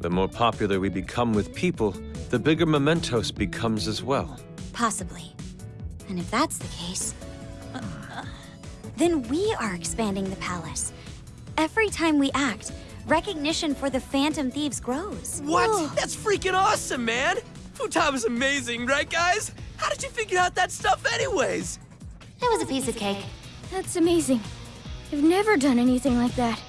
The more popular we become with people, the bigger Mementos becomes as well. Possibly. And if that's the case, then we are expanding the palace. Every time we act, recognition for the Phantom Thieves grows. What? That's freaking awesome, man! Futaba amazing, right, guys? How did you figure out that stuff anyways? That was a piece of cake. That's amazing. I've never done anything like that.